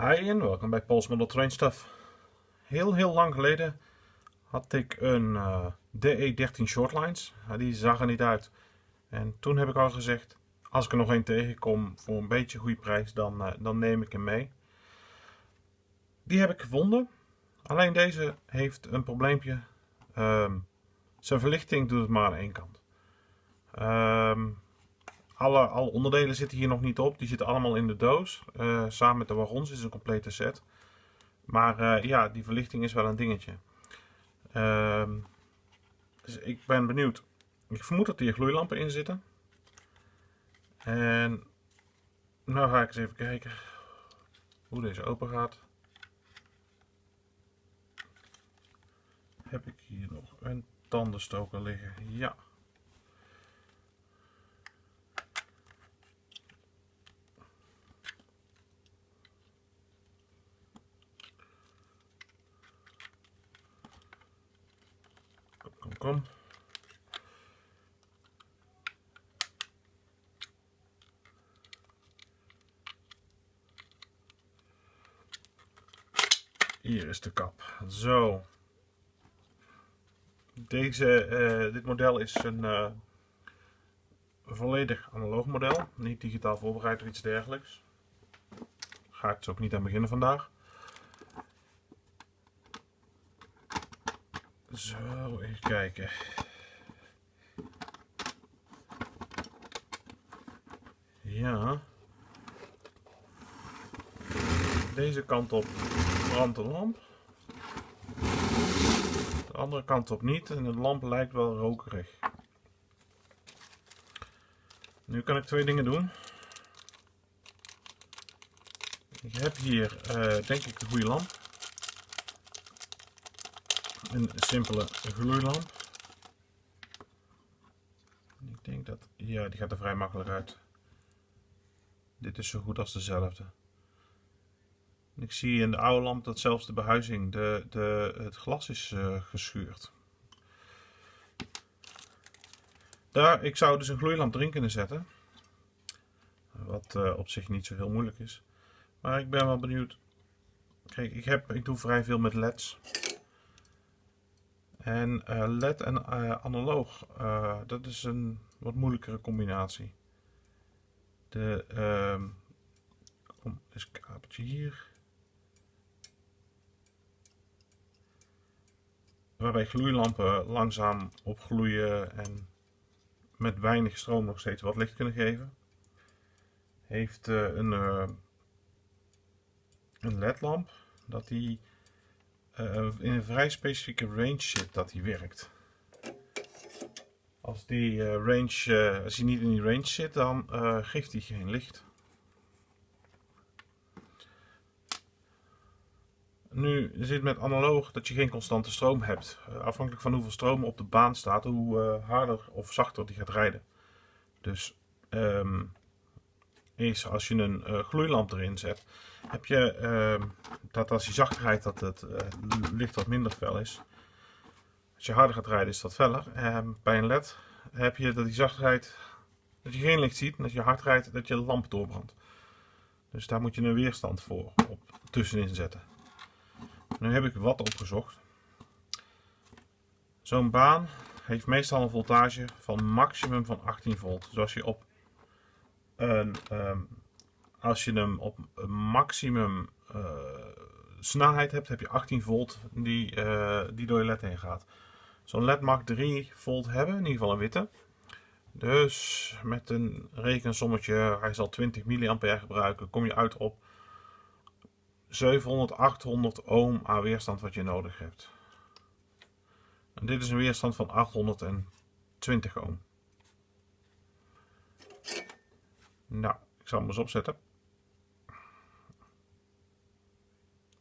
Hi en welkom bij Paul's Model Train Stuff. Heel heel lang geleden had ik een uh, DE13 Shortlines. die zag er niet uit. En toen heb ik al gezegd, als ik er nog één tegenkom voor een beetje goede prijs, dan, uh, dan neem ik hem mee. Die heb ik gevonden. Alleen deze heeft een probleempje. Um, zijn verlichting doet het maar aan één kant. Um, alle, onderdelen zitten hier nog niet op. Die zitten allemaal in de doos. Uh, samen met de wagons is een complete set. Maar uh, ja, die verlichting is wel een dingetje. Uh, dus ik ben benieuwd. Ik vermoed dat hier gloeilampen in zitten. En nou ga ik eens even kijken hoe deze open gaat. Heb ik hier nog een tandenstoker liggen? Ja. Hier is de kap. Zo. Deze, uh, dit model is een uh, volledig analoog model. Niet digitaal voorbereid of iets dergelijks. Ga ik dus ook niet aan beginnen vandaag. Zo, even kijken. Ja. Deze kant op brandt de lamp. De andere kant op niet en de lamp lijkt wel rokerig. Nu kan ik twee dingen doen. Ik heb hier uh, denk ik de goede lamp een simpele gloeilamp. Ik denk dat, ja, die gaat er vrij makkelijk uit. Dit is zo goed als dezelfde. Ik zie in de oude lamp dat zelfs de behuizing, de, de, het glas is uh, geschuurd. Daar, ik zou dus een gloeilamp erin kunnen zetten. Wat uh, op zich niet zo heel moeilijk is. Maar ik ben wel benieuwd. Kijk, ik, heb, ik doe vrij veel met leds. En uh, LED en uh, analoog, uh, dat is een wat moeilijkere combinatie. De, uh, kom, is een kabeltje hier. Waarbij gloeilampen langzaam opgloeien en met weinig stroom nog steeds wat licht kunnen geven. Heeft een, een LED-lamp dat die uh, in een vrij specifieke range zit dat hij werkt. Als die uh, range, uh, als hij niet in die range zit, dan geeft hij geen licht. Nu zit met analoog dat je geen constante stroom hebt. afhankelijk van hoeveel stroom op de baan staat, hoe harder of zachter die gaat rijden. Dus um, is als je een uh, gloeilamp erin zet, heb je uh, dat als je zacht rijdt dat het uh, licht wat minder fel is. Als je harder gaat rijden is dat feller. Ehm, bij een led heb je dat die zacht rijdt, dat je geen licht ziet en als je hard rijdt dat je lamp doorbrandt. Dus daar moet je een weerstand voor op tussenin zetten. Nu heb ik wat opgezocht. Zo'n baan heeft meestal een voltage van maximum van 18 volt. Dus als je op en, um, als je hem op maximum uh, snelheid hebt, heb je 18 volt die, uh, die door je led heen gaat. Zo'n led mag 3 volt hebben, in ieder geval een witte. Dus met een rekensommetje, hij zal 20 mA gebruiken, kom je uit op 700, 800 ohm aan weerstand wat je nodig hebt. En dit is een weerstand van 820 ohm. Nou, ik zal hem eens opzetten.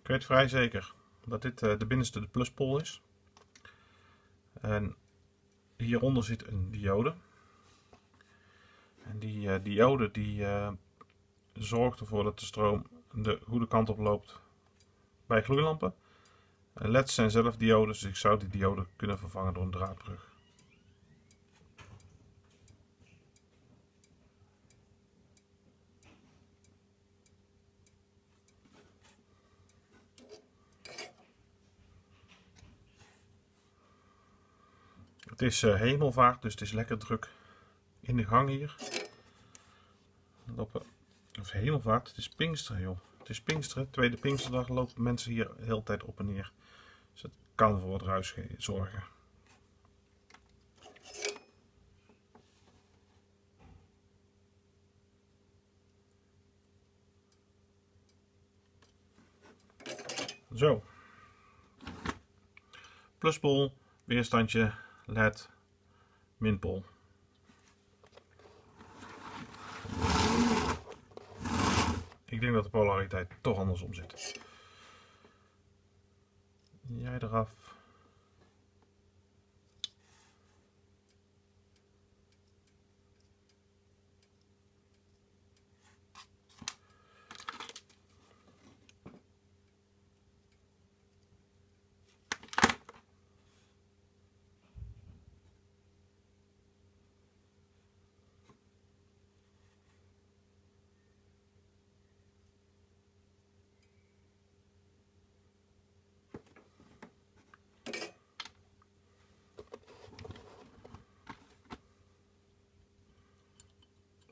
Ik weet vrij zeker dat dit uh, de binnenste de pluspol is. En hieronder zit een diode. En die uh, diode die uh, zorgt ervoor dat de stroom de goede kant op loopt bij gloeilampen. En LED's zijn zelf diodes, dus ik zou die diode kunnen vervangen door een draadbrug. Het is uh, hemelvaart, dus het is lekker druk in de gang hier. Lopen, of hemelvaart, het is Pinksteren joh. Het is Pinksteren, tweede Pinksterdag lopen mensen hier de hele tijd op en neer. Dus het kan voor wat ruis zorgen. Zo. Pluspol, weerstandje, led, minpol. Ik denk dat de polariteit toch andersom zit. Jij eraf.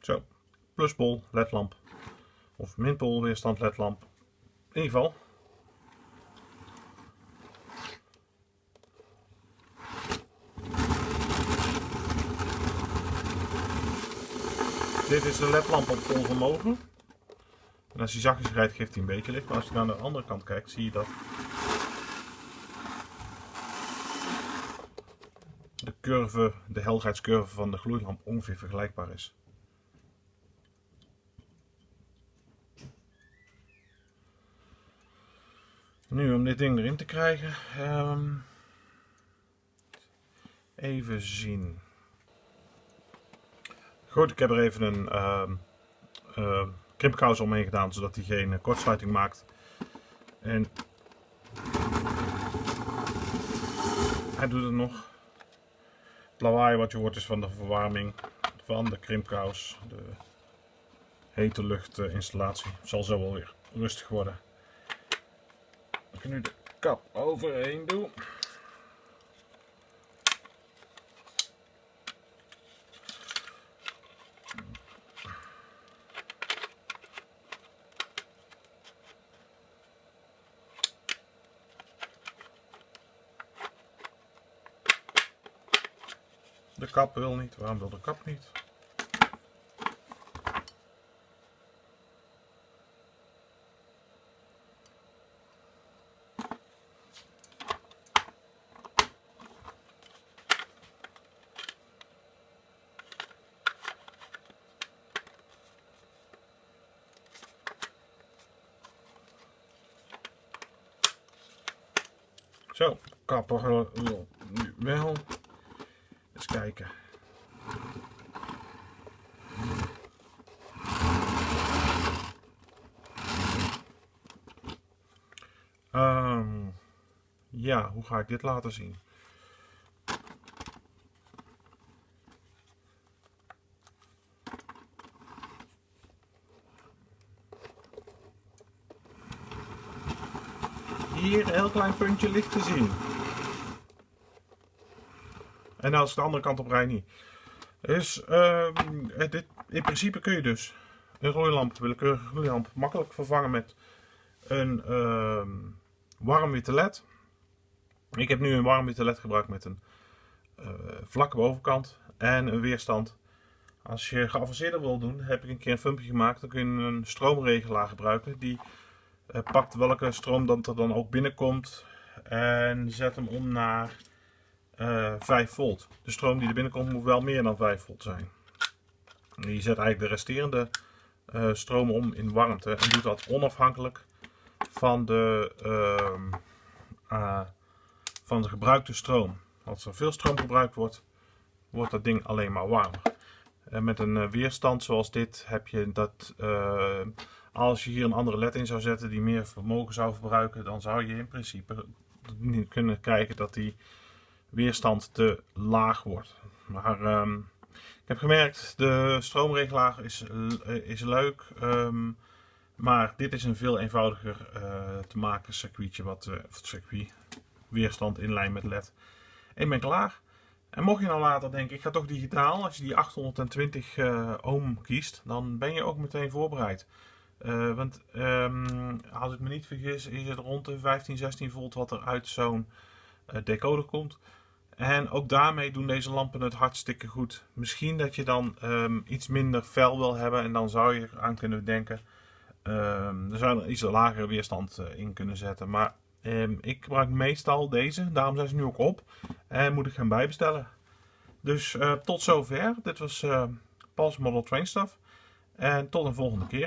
Zo, pluspol ledlamp of minpol weerstand ledlamp. In ieder geval. Dit is de ledlamp op vol vermogen. En als hij zachtjes rijdt geeft hij een beetje licht. Maar als je naar de andere kant kijkt zie je dat de curve, de helderheidscurve van de gloeilamp ongeveer vergelijkbaar is. Nu om dit ding erin te krijgen. Um, even zien. Goed, ik heb er even een um, uh, krimpkous omheen gedaan, zodat hij geen kortsluiting maakt. En hij doet het nog. Het lawaai wat je hoort is van de verwarming van de krimpkous. De hete luchtinstallatie. zal zo wel weer rustig worden ik nu de kap overheen doe. De kap wil niet. Waarom wil de kap niet? Zo, kapper nu wel. Eens kijken. Um, ja, hoe ga ik dit laten zien? Hier een heel klein puntje licht te zien. En als de andere kant op rij niet. Dus uh, dit, in principe kun je dus een roeilamp, willekeurige gloeilamp, makkelijk vervangen met een uh, warm witte led. Ik heb nu een warm witte led gebruikt met een uh, vlakke bovenkant en een weerstand. Als je geavanceerder wil doen, heb ik een keer een filmpje gemaakt. Dan kun je een stroomregelaar gebruiken die pakt welke stroom dat er dan ook binnenkomt en zet hem om naar uh, eh, 5 volt. De stroom die er binnenkomt moet wel meer dan 5 volt zijn. je zet eigenlijk de resterende uh, stroom om in warmte en doet dat onafhankelijk van de, uh, van de gebruikte stroom. Als er veel stroom gebruikt wordt, wordt dat ding alleen maar warmer. En met een weerstand zoals dit heb je dat als je hier een andere led in zou zetten die meer vermogen zou verbruiken, dan zou je in principe kunnen krijgen dat die weerstand te laag wordt. Maar um, ik heb gemerkt, de stroomregelaar is, is leuk, um, maar dit is een veel eenvoudiger uh, te maken circuitje, wat, uh, circuit, weerstand in lijn met led. Ik ben klaar En mocht je nou later denken, ik ga toch digitaal, als je die 820 uh, ohm kiest, dan ben je ook meteen voorbereid. Uh, want um, als ik me niet vergis, is het rond de 15, 16 volt wat er uit zo'n uh, decoder komt. En ook daarmee doen deze lampen het hartstikke goed. Misschien dat je dan um, iets minder fel wil hebben en dan zou je aan kunnen denken. Um, er zou er iets lagere weerstand uh, in kunnen zetten. Maar ik gebruik meestal deze, daarom zijn ze nu ook op. En moet ik gaan bijbestellen. Dus tot zover. Dit was Pals Model Train Stuff. En tot een volgende keer.